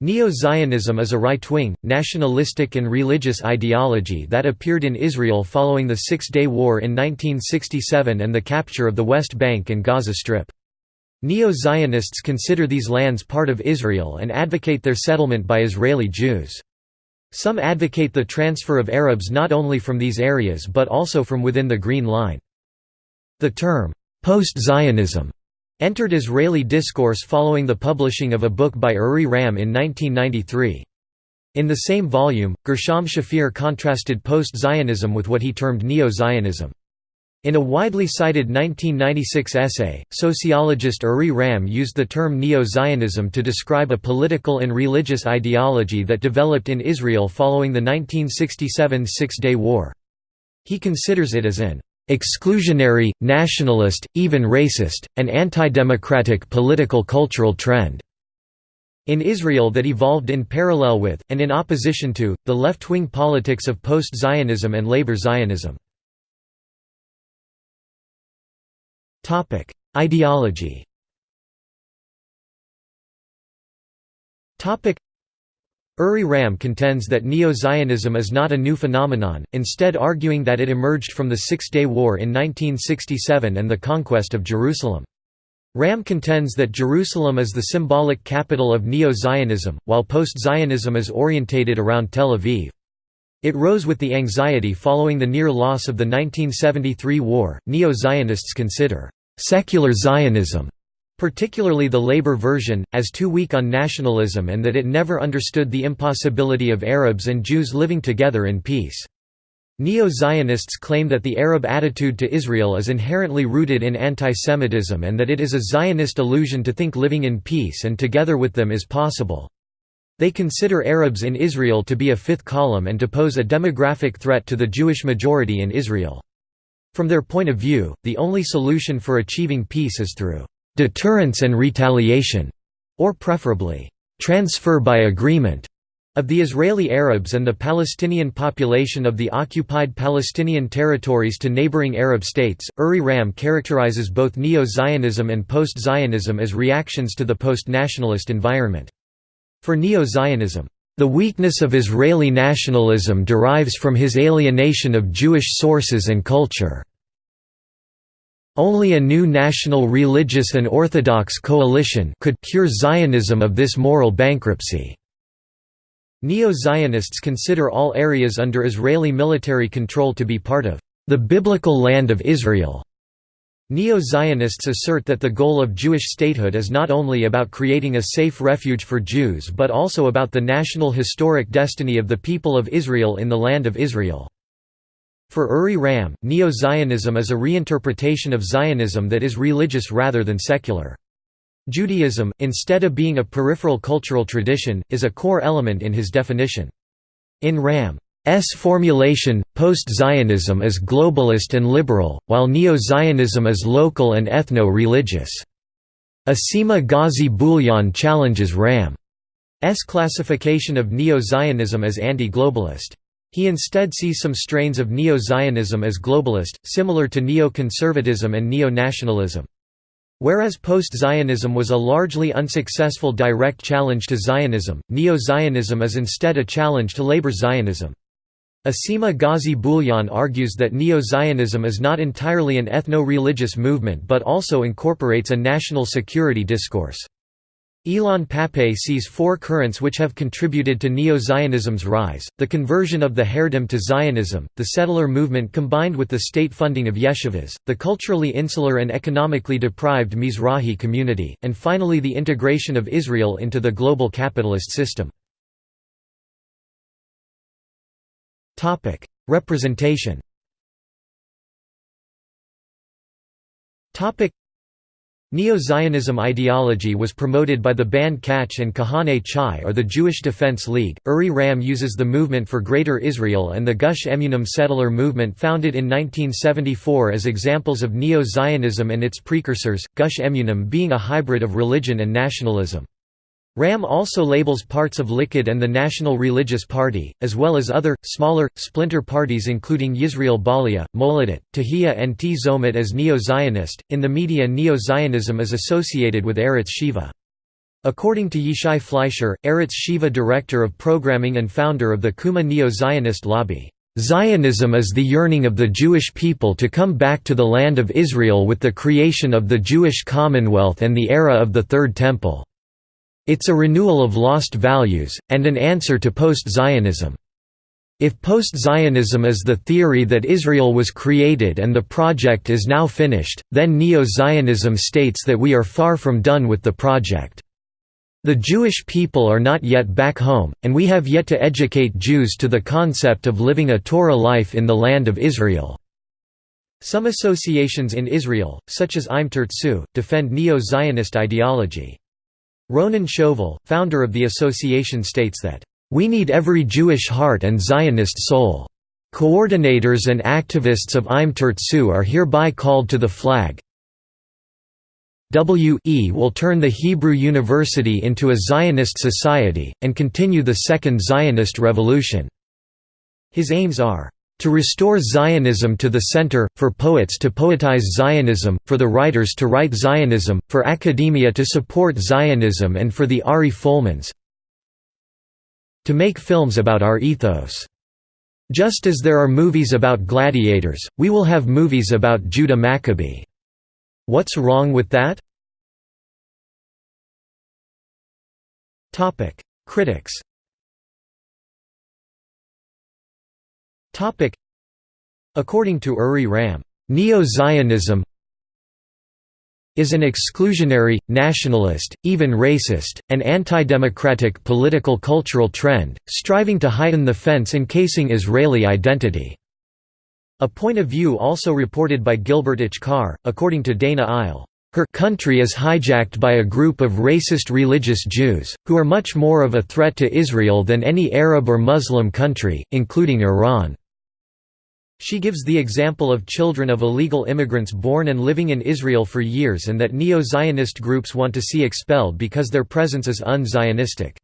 Neo-Zionism is a right-wing, nationalistic and religious ideology that appeared in Israel following the Six-Day War in 1967 and the capture of the West Bank and Gaza Strip. Neo-Zionists consider these lands part of Israel and advocate their settlement by Israeli Jews. Some advocate the transfer of Arabs not only from these areas but also from within the Green Line. The term, post-Zionism entered Israeli discourse following the publishing of a book by Uri Ram in 1993. In the same volume, Gershom Shafir contrasted post-Zionism with what he termed Neo-Zionism. In a widely cited 1996 essay, sociologist Uri Ram used the term Neo-Zionism to describe a political and religious ideology that developed in Israel following the 1967 Six-Day War. He considers it as an exclusionary, nationalist, even racist, and anti-democratic political cultural trend in Israel that evolved in parallel with, and in opposition to, the left-wing politics of post-Zionism and labor Zionism. Ideology Uri Ram contends that Neo-Zionism is not a new phenomenon, instead arguing that it emerged from the Six-Day War in 1967 and the conquest of Jerusalem. Ram contends that Jerusalem is the symbolic capital of Neo-Zionism, while post-Zionism is orientated around Tel Aviv. It rose with the anxiety following the near loss of the 1973 war. Neo-Zionists consider secular Zionism particularly the Labour version, as too weak on nationalism and that it never understood the impossibility of Arabs and Jews living together in peace. Neo-Zionists claim that the Arab attitude to Israel is inherently rooted in anti-Semitism and that it is a Zionist illusion to think living in peace and together with them is possible. They consider Arabs in Israel to be a fifth column and to pose a demographic threat to the Jewish majority in Israel. From their point of view, the only solution for achieving peace is through deterrence and retaliation, or preferably, transfer by agreement, of the Israeli Arabs and the Palestinian population of the occupied Palestinian territories to neighboring Arab states. Uri Ram characterizes both Neo Zionism and post Zionism as reactions to the post nationalist environment. For Neo Zionism, the weakness of Israeli nationalism derives from his alienation of Jewish sources and culture. Only a new national religious and orthodox coalition could cure Zionism of this moral bankruptcy. Neo-Zionists consider all areas under Israeli military control to be part of the biblical land of Israel. Neo-Zionists assert that the goal of Jewish statehood is not only about creating a safe refuge for Jews but also about the national historic destiny of the people of Israel in the land of Israel. For Uri Ram, Neo-Zionism is a reinterpretation of Zionism that is religious rather than secular. Judaism, instead of being a peripheral cultural tradition, is a core element in his definition. In Ram's formulation, post-Zionism is globalist and liberal, while Neo-Zionism is local and ethno-religious. Asima Ghazi Bouillon challenges Ram's classification of Neo-Zionism as anti-globalist. He instead sees some strains of Neo-Zionism as globalist, similar to neo-conservatism and neo-nationalism. Whereas post-Zionism was a largely unsuccessful direct challenge to Zionism, Neo-Zionism is instead a challenge to labor Zionism. Asima Ghazi Bouillon argues that Neo-Zionism is not entirely an ethno-religious movement but also incorporates a national security discourse. Ilan Pappé sees four currents which have contributed to Neo-Zionism's rise, the conversion of the Haredim to Zionism, the settler movement combined with the state funding of yeshivas, the culturally insular and economically deprived Mizrahi community, and finally the integration of Israel into the global capitalist system. Representation Neo-Zionism ideology was promoted by the banned Kach and Kahane Chai or the Jewish Defense League. Uri Ram uses the Movement for Greater Israel and the Gush Emunim settler movement founded in 1974 as examples of Neo-Zionism and its precursors, Gush Emunim being a hybrid of religion and nationalism. Ram also labels parts of Likud and the National Religious Party, as well as other, smaller, splinter parties including Yisrael Baaliyah, Moledet, Tehiya and Tzomet as Neo-Zionist. In the media Neo-Zionism is associated with Arutz Sheva. According to Yishai Fleischer, Arutz Sheva director of programming and founder of the Kumah Neo-Zionist lobby, Zionism is the yearning of the Jewish people to come back to the land of Israel with the creation of the Jewish Commonwealth and the era of the Third Temple. It's a renewal of lost values, and an answer to post-Zionism. If post-Zionism is the theory that Israel was created and the project is now finished, then Neo-Zionism states that we are far from done with the project. The Jewish people are not yet back home, and we have yet to educate Jews to the concept of living a Torah life in the land of Israel. Some associations in Israel, such as Im Tirtzu, defend Neo-Zionist ideology. Ronen Shoval, founder of the association states that, we need every Jewish heart and Zionist soul. Coordinators and activists of Im Tirtzu are hereby called to the flag. WE will turn the Hebrew University into a Zionist society, and continue the Second Zionist Revolution. His aims are to restore Zionism to the center, for poets to poetize Zionism, for the writers to write Zionism, for academia to support Zionism and for the Ari Folmans, to make films about our ethos. Just as there are movies about gladiators, we will have movies about Judah Maccabee. What's wrong with that? Critics According to Uri Ram, Neo-Zionism is an exclusionary, nationalist, even racist, and anti-democratic political cultural trend, striving to heighten the fence encasing Israeli identity. A point of view also reported by Gilbert Achcar, according to Dana Eile. Her country is hijacked by a group of racist religious Jews, who are much more of a threat to Israel than any Arab or Muslim country, including Iran. She gives the example of children of illegal immigrants born and living in Israel for years and that neo-Zionist groups want to see expelled because their presence is un-Zionistic.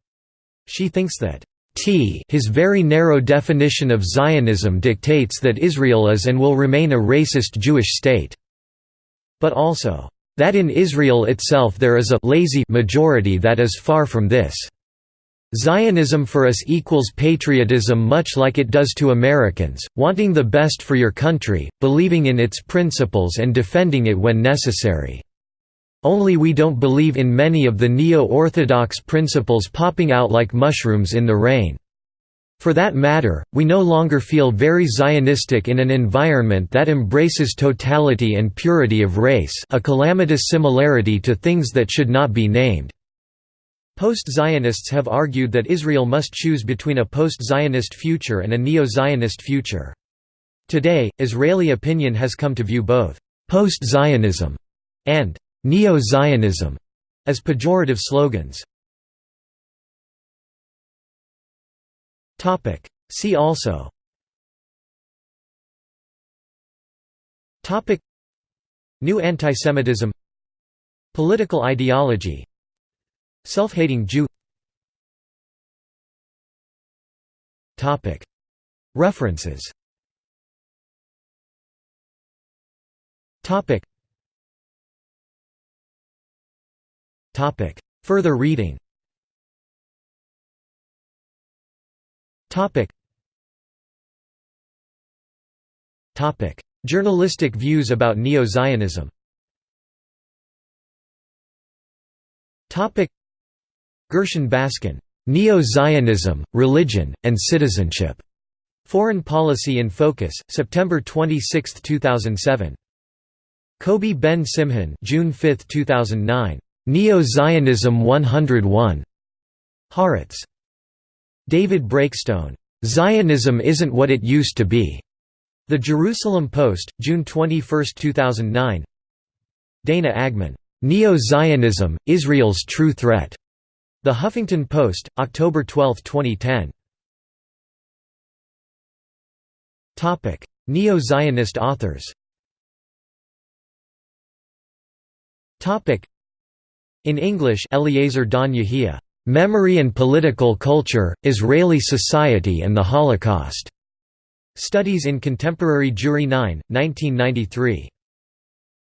She thinks that T his very narrow definition of Zionism dictates that Israel is and will remain a racist Jewish state. But also, that in Israel itself there is a lazy majority that is far from this. Zionism for us equals patriotism much like it does to Americans, wanting the best for your country, believing in its principles and defending it when necessary. Only we don't believe in many of the neo-orthodox principles popping out like mushrooms in the rain. For that matter, we no longer feel very Zionistic in an environment that embraces totality and purity of race a calamitous similarity to things that should not be named. Post-Zionists have argued that Israel must choose between a post-Zionist future and a neo-Zionist future. Today, Israeli opinion has come to view both «post-Zionism» and «neo-Zionism» as pejorative slogans. See also. New antisemitism. Political ideology Self-hating Jew. References. Further reading. Journalistic views about Neo-Zionism Gershon Baskin, "'Neo-Zionism, Religion, and Citizenship' Foreign Policy in Focus, September 26, 2007. Kobi Ben Simhon June 5, 2009. Neo-Zionism 101. Haaretz. David Breakstone. Zionism isn't what it used to be. The Jerusalem Post, June 21, 2009. Dana Agmon. Neo-Zionism, Israel's True Threat. The Huffington Post, October 12, 2010. Topic: Neo-Zionist authors Topic: In English Eliezer Don Yehiya, "'Memory and Political Culture, Israeli Society and the Holocaust' Studies in Contemporary Jewry 9, 1993.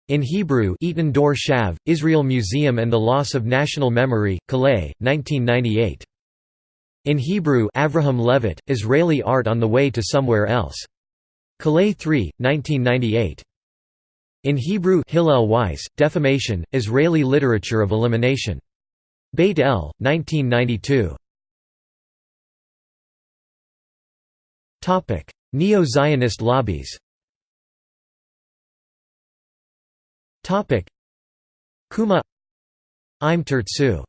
In Hebrew Eitan Dor Shav, Israel Museum and the Loss of National Memory, Calais, 1998. In Hebrew Avraham Levitt, Israeli Art on the Way to Somewhere Else. Calais 3, 1998. In Hebrew Hillel Weiss, Defamation, Israeli Literature of Elimination. Beit El, 1992. Neo-Zionist lobbies Kumah. Im Tirtzu